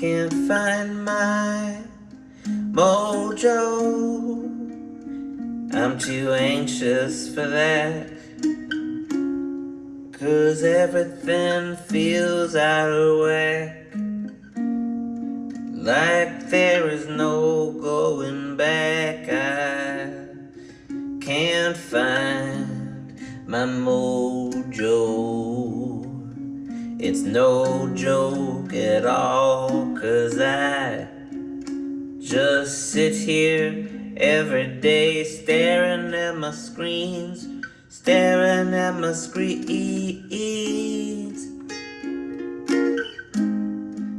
can't find my mojo. I'm too anxious for that. Cause everything feels out of whack. Like there is no going back. I can't find my mojo. It's no joke at all, just sit here every day staring at my screens, staring at my screens.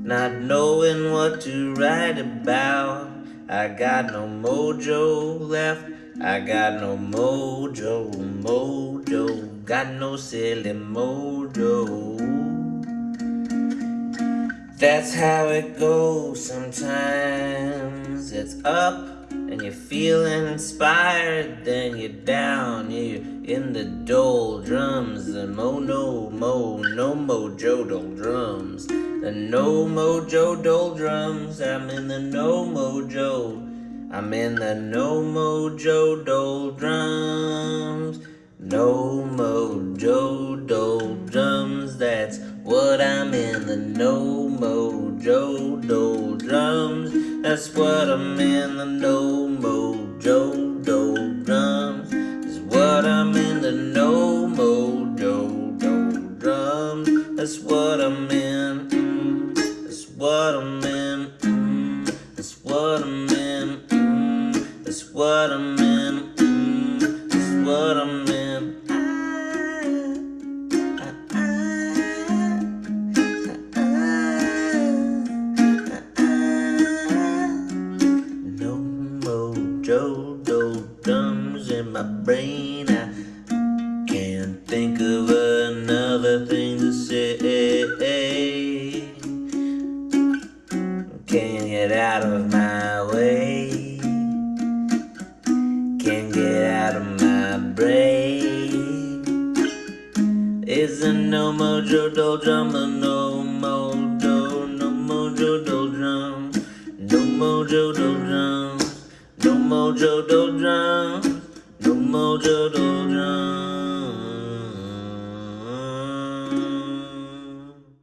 Not knowing what to write about. I got no mojo left. I got no mojo, mojo. Got no silly mojo. That's how it goes sometimes. It's up and you're feeling inspired, then you're down, you're in the doldrums. The mo no mo no mojo doldrums. The no mojo doldrums. I'm in the no mojo. I'm in the no mojo doldrums. No mojo doldrums. That's what I'm in the no mojo doldrums. That's what I'm in the no mojo doldrums. That's what I'm in the no mojo doldrums. That's what I'm in. mm, That's what I'm in. mm, That's what I'm in. mm, That's what I'm in. Mojo doldrums in my brain. I can't think of another thing to say. Can't get out of my way. Can't get out of my brain. Isn't no mojo doldrum a no mojo doldrum, no mojo doldrum, no mojo doldrum.